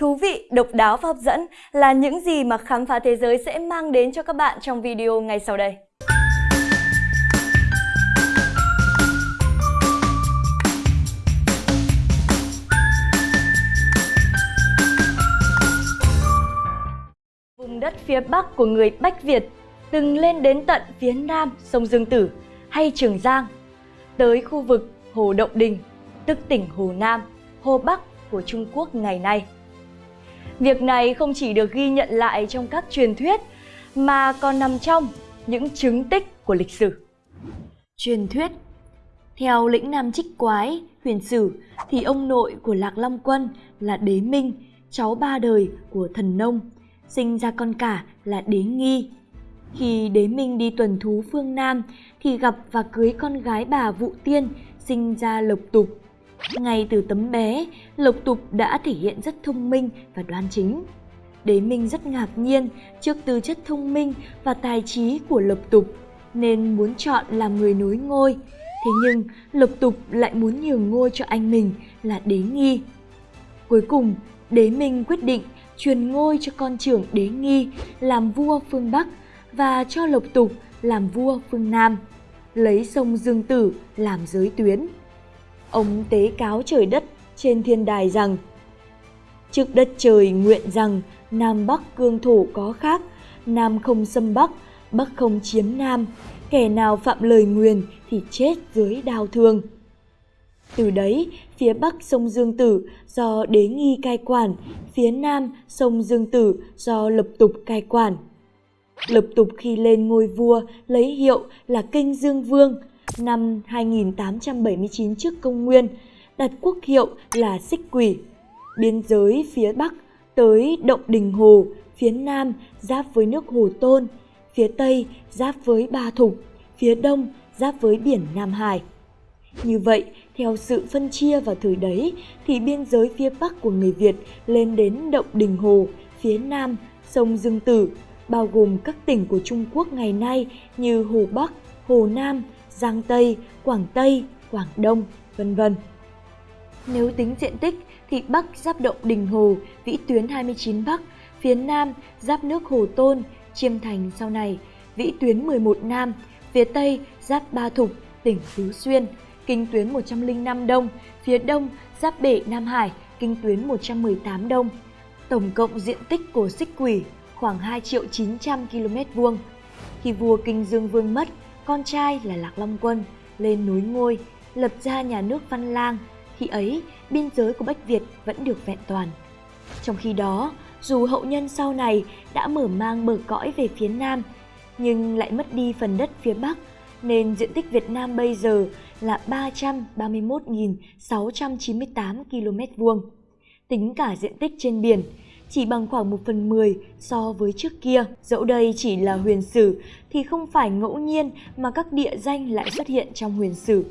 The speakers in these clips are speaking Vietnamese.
Thú vị, độc đáo và hấp dẫn là những gì mà khám phá thế giới sẽ mang đến cho các bạn trong video ngay sau đây. Vùng đất phía Bắc của người Bách Việt từng lên đến tận phía Nam sông Dương Tử hay Trường Giang, tới khu vực Hồ Động Đình, tức tỉnh Hồ Nam, Hồ Bắc của Trung Quốc ngày nay. Việc này không chỉ được ghi nhận lại trong các truyền thuyết mà còn nằm trong những chứng tích của lịch sử. Truyền thuyết Theo lĩnh Nam Trích Quái, huyền sử thì ông nội của Lạc Long Quân là Đế Minh, cháu ba đời của thần nông, sinh ra con cả là Đế Nghi. Khi Đế Minh đi tuần thú phương Nam thì gặp và cưới con gái bà Vụ Tiên, sinh ra Lộc Tục ngay từ tấm bé, Lộc Tục đã thể hiện rất thông minh và đoan chính. Đế Minh rất ngạc nhiên trước tư chất thông minh và tài trí của Lộc Tục, nên muốn chọn làm người nối ngôi. Thế nhưng Lộc Tục lại muốn nhường ngôi cho anh mình là Đế Nghi. Cuối cùng, Đế Minh quyết định truyền ngôi cho con trưởng Đế Nghi làm vua phương Bắc và cho Lộc Tục làm vua phương Nam, lấy sông Dương Tử làm giới tuyến. Ông tế cáo trời đất trên thiên đài rằng Trước đất trời nguyện rằng Nam Bắc cương thổ có khác, Nam không xâm Bắc, Bắc không chiếm Nam, kẻ nào phạm lời nguyền thì chết dưới đao thương. Từ đấy, phía Bắc sông Dương Tử do đế nghi cai quản, phía Nam sông Dương Tử do lập tục cai quản. Lập tục khi lên ngôi vua lấy hiệu là Kinh Dương Vương, năm 2879 trước công nguyên, đặt quốc hiệu là Xích Quỷ. Biên giới phía Bắc tới Động Đình Hồ, phía Nam giáp với nước Hồ Tôn, phía Tây giáp với Ba Thục, phía Đông giáp với biển Nam Hải. Như vậy, theo sự phân chia vào thời đấy, thì biên giới phía Bắc của người Việt lên đến Động Đình Hồ, phía Nam sông Dương Tử, bao gồm các tỉnh của Trung Quốc ngày nay như Hồ Bắc, Hồ Nam, Giang Tây, Quảng Tây, Quảng Đông, vân vân. Nếu tính diện tích thì Bắc giáp động Đình Hồ, vĩ tuyến 29 Bắc, phía Nam giáp nước Hồ Tôn, Chiêm Thành sau này, vĩ tuyến 11 Nam, phía Tây giáp Ba Thục, tỉnh Phú Xuyên, kinh tuyến 105 Đông, phía Đông giáp bể Nam Hải, kinh tuyến 118 Đông. Tổng cộng diện tích của xích quỷ khoảng 2 triệu 900 km vuông. Khi vua Kinh Dương Vương mất, con trai là Lạc Long Quân lên núi ngôi, lập ra nhà nước Văn Lang. Khi ấy, biên giới của Bách Việt vẫn được vẹn toàn. Trong khi đó, dù hậu nhân sau này đã mở mang bờ cõi về phía Nam, nhưng lại mất đi phần đất phía Bắc, nên diện tích Việt Nam bây giờ là 331.698 km vuông. Tính cả diện tích trên biển, chỉ bằng khoảng 1 phần 10 so với trước kia. Dẫu đây chỉ là huyền sử thì không phải ngẫu nhiên mà các địa danh lại xuất hiện trong huyền sử.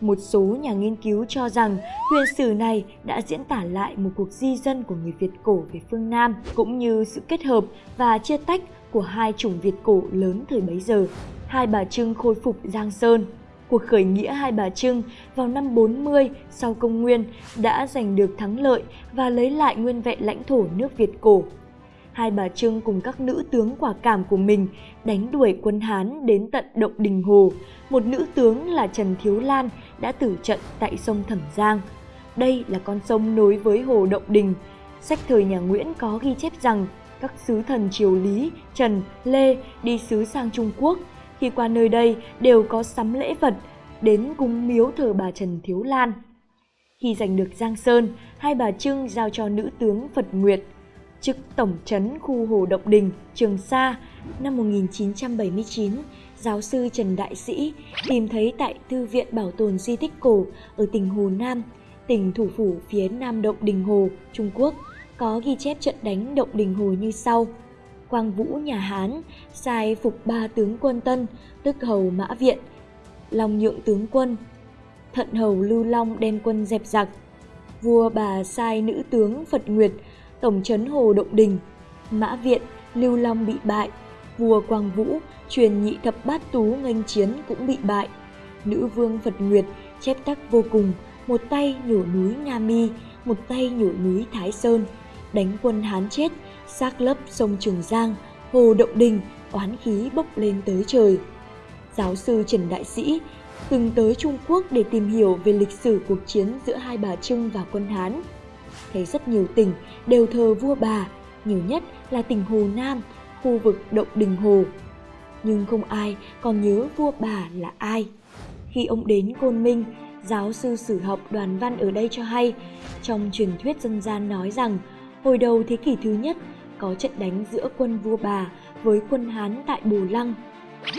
Một số nhà nghiên cứu cho rằng huyền sử này đã diễn tả lại một cuộc di dân của người Việt cổ về phương Nam, cũng như sự kết hợp và chia tách của hai chủng Việt cổ lớn thời bấy giờ. Hai Bà Trưng khôi phục Giang Sơn cuộc khởi nghĩa Hai Bà Trưng vào năm 40 sau công nguyên đã giành được thắng lợi và lấy lại nguyên vẹn lãnh thổ nước Việt cổ. Hai Bà Trưng cùng các nữ tướng quả cảm của mình đánh đuổi quân Hán đến tận Động Đình Hồ. Một nữ tướng là Trần Thiếu Lan đã tử trận tại sông Thẩm Giang. Đây là con sông nối với Hồ Động Đình. Sách thời nhà Nguyễn có ghi chép rằng các sứ thần triều Lý, Trần, Lê đi sứ sang Trung Quốc khi qua nơi đây đều có sắm lễ vật đến cúng miếu thờ bà Trần Thiếu Lan. Khi giành được Giang Sơn, hai bà Trưng giao cho nữ tướng Phật Nguyệt chức tổng trấn khu Hồ Động Đình, Trường Sa năm 1979, giáo sư Trần Đại Sĩ tìm thấy tại Thư viện Bảo tồn Di tích Cổ ở tỉnh Hồ Nam, tỉnh thủ phủ phía Nam Động Đình Hồ, Trung Quốc, có ghi chép trận đánh Động Đình Hồ như sau – Quang Vũ nhà Hán sai phục ba tướng quân Tân, tức hầu Mã Viện, Long nhượng tướng quân, Thận hầu Lưu Long đem quân dẹp giặc. Vua bà sai nữ tướng Phật Nguyệt, tổng trấn Hồ Động Đình, Mã Viện, Lưu Long bị bại, vua Quang Vũ truyền nhị thập bát tú nghênh chiến cũng bị bại. Nữ vương Phật Nguyệt chép tắc vô cùng, một tay nhổ núi Nga Mi, một tay nhổ núi Thái Sơn, đánh quân Hán chết, xác lấp sông Trường Giang, hồ Động Đình, oán khí bốc lên tới trời. Giáo sư Trần Đại Sĩ từng tới Trung Quốc để tìm hiểu về lịch sử cuộc chiến giữa hai bà Trưng và quân Hán. Thấy rất nhiều tỉnh đều thờ vua bà, nhiều nhất là tỉnh Hồ Nam, khu vực Động Đình Hồ. Nhưng không ai còn nhớ vua bà là ai. Khi ông đến Côn Minh, giáo sư sử học đoàn văn ở đây cho hay, trong truyền thuyết dân gian nói rằng, hồi đầu thế kỷ thứ nhất, có trận đánh giữa quân vua bà với quân Hán tại Bồ Lăng.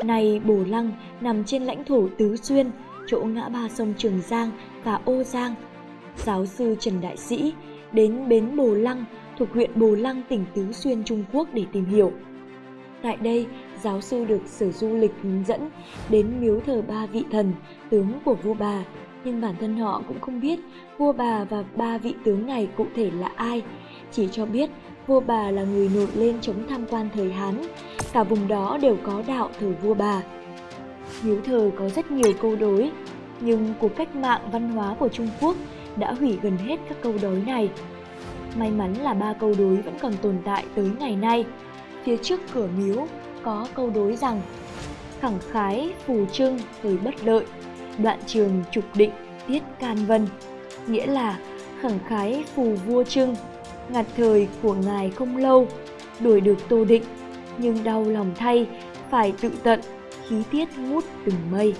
nay Bồ Lăng nằm trên lãnh thổ Tứ Xuyên, chỗ ngã ba sông Trường Giang và Ô Giang. Giáo sư Trần Đại Sĩ đến bến Bồ Lăng thuộc huyện Bồ Lăng tỉnh Tứ Xuyên Trung Quốc để tìm hiểu. Tại đây, giáo sư được sở du lịch hướng dẫn đến miếu thờ ba vị thần, tướng của vua bà, nhưng bản thân họ cũng không biết vua bà và ba vị tướng này cụ thể là ai, chỉ cho biết vua bà là người nổi lên chống tham quan thời Hán, cả vùng đó đều có đạo thờ vua bà. Miếu thờ có rất nhiều câu đối, nhưng cuộc cách mạng văn hóa của Trung Quốc đã hủy gần hết các câu đối này. May mắn là ba câu đối vẫn còn tồn tại tới ngày nay. Phía trước cửa miếu có câu đối rằng khẳng khái phù trưng thời bất lợi, đoạn trường trục định tiết can vân, nghĩa là khẳng khái phù vua trưng, ngặt thời của ngài không lâu, đuổi được tô định, nhưng đau lòng thay, phải tự tận, khí tiết ngút từng mây.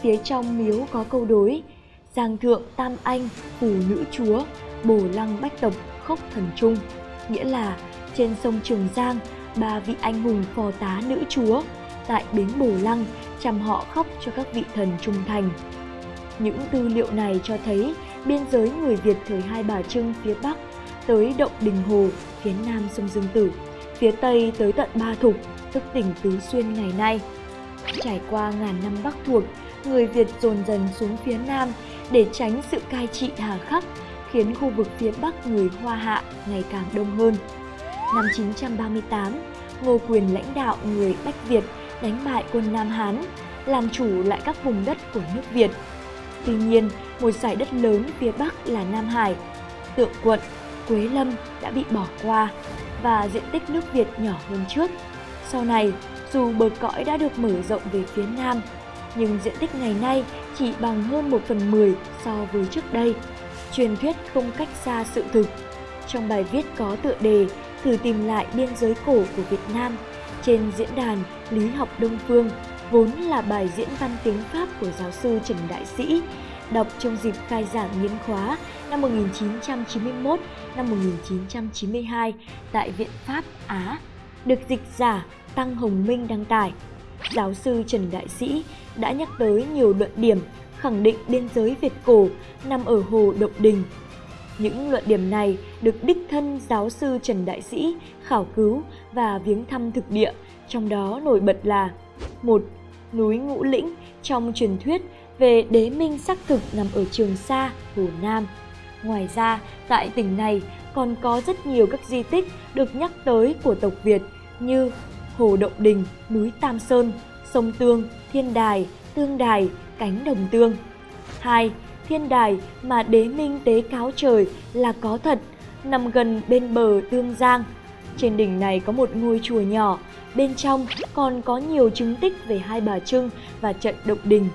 Phía trong miếu có câu đối, Giang thượng tam anh, phù nữ chúa, bồ lăng bách tộc khốc thần trung, nghĩa là trên sông Trường Giang, ba vị anh hùng phò tá nữ chúa tại bến Bồ Lăng chăm họ khóc cho các vị thần trung thành. Những tư liệu này cho thấy biên giới người Việt thời Hai Bà Trưng phía Bắc tới Động Đình Hồ, phía Nam sông Dương Tử, phía Tây tới tận Ba Thục, tức tỉnh Tứ Xuyên ngày nay. Trải qua ngàn năm Bắc thuộc, người Việt dồn dần xuống phía Nam để tránh sự cai trị hà khắc, khiến khu vực phía Bắc người Hoa Hạ ngày càng đông hơn. Năm 938, Ngô Quyền lãnh đạo người Bách Việt đánh bại quân Nam Hán, làm chủ lại các vùng đất của nước Việt. Tuy nhiên, một giải đất lớn phía Bắc là Nam Hải, Tượng Quận, Quế Lâm đã bị bỏ qua và diện tích nước Việt nhỏ hơn trước. Sau này, dù bờ cõi đã được mở rộng về phía Nam, nhưng diện tích ngày nay chỉ bằng hơn 1 phần 10 so với trước đây. Truyền thuyết không cách xa sự thực. Trong bài viết có tựa đề Thử tìm lại biên giới cổ của Việt Nam trên diễn đàn Lý học Đông Phương, vốn là bài diễn văn tiếng Pháp của giáo sư Trần Đại Sĩ, đọc trong dịp khai giảng nghiên khóa năm 1991 năm 1992 tại Viện Pháp Á, được dịch giả Tăng Hồng Minh đăng tải. Giáo sư Trần Đại Sĩ đã nhắc tới nhiều luận điểm khẳng định biên giới Việt cổ nằm ở Hồ Động Đình. Những luận điểm này được đích thân giáo sư Trần Đại Sĩ khảo cứu và viếng thăm thực địa, trong đó nổi bật là một Núi Ngũ Lĩnh trong truyền thuyết về đế minh xác thực nằm ở Trường Sa, Hồ Nam. Ngoài ra, tại tỉnh này còn có rất nhiều các di tích được nhắc tới của tộc Việt như Hồ Động Đình, núi Tam Sơn, sông Tương, Thiên Đài, Tương Đài, cánh đồng tương. 2. Thiên đài mà đế minh tế cáo trời là có thật, nằm gần bên bờ Tương Giang. Trên đỉnh này có một ngôi chùa nhỏ, bên trong còn có nhiều chứng tích về hai bà Trưng và trận động đình.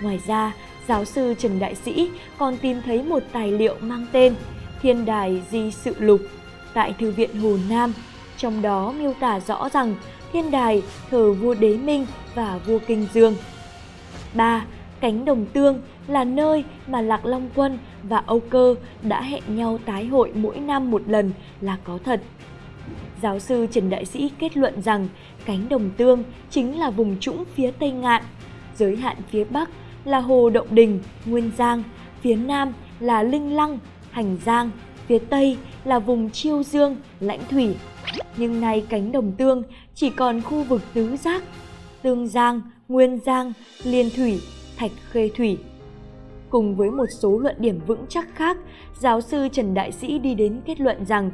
Ngoài ra, giáo sư Trần Đại Sĩ còn tìm thấy một tài liệu mang tên Thiên Đài Di Sự Lục tại Thư viện Hồ Nam, trong đó miêu tả rõ rằng Thiên Đài thờ vua Đế Minh và vua Kinh Dương. 3. Cánh Đồng Tương là nơi mà Lạc Long Quân và Âu Cơ đã hẹn nhau tái hội mỗi năm một lần là có thật. Giáo sư Trần Đại Sĩ kết luận rằng cánh đồng tương chính là vùng trũng phía Tây Ngạn, giới hạn phía Bắc là Hồ Động Đình, Nguyên Giang, phía Nam là Linh Lăng, Hành Giang, phía Tây là vùng Chiêu Dương, Lãnh Thủy. Nhưng nay cánh đồng tương chỉ còn khu vực tứ giác, Tương Giang, Nguyên Giang, Liên Thủy, Thạch Khê Thủy. Cùng với một số luận điểm vững chắc khác, giáo sư Trần Đại Sĩ đi đến kết luận rằng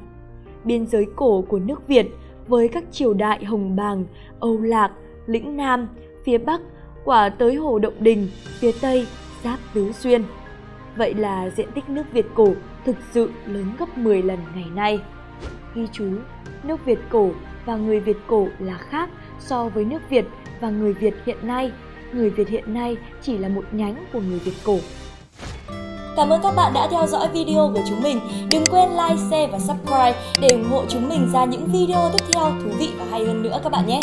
biên giới cổ của nước Việt với các triều đại Hồng Bàng, Âu Lạc, Lĩnh Nam, phía Bắc quả tới Hồ Động Đình, phía Tây, giáp Tứ Xuyên. Vậy là diện tích nước Việt cổ thực sự lớn gấp 10 lần ngày nay. ghi chú nước Việt cổ và người Việt cổ là khác so với nước Việt và người Việt hiện nay. Người Việt hiện nay chỉ là một nhánh của người Việt cổ. Cảm ơn các bạn đã theo dõi video của chúng mình. Đừng quên like, share và subscribe để ủng hộ chúng mình ra những video tiếp theo thú vị và hay hơn nữa các bạn nhé.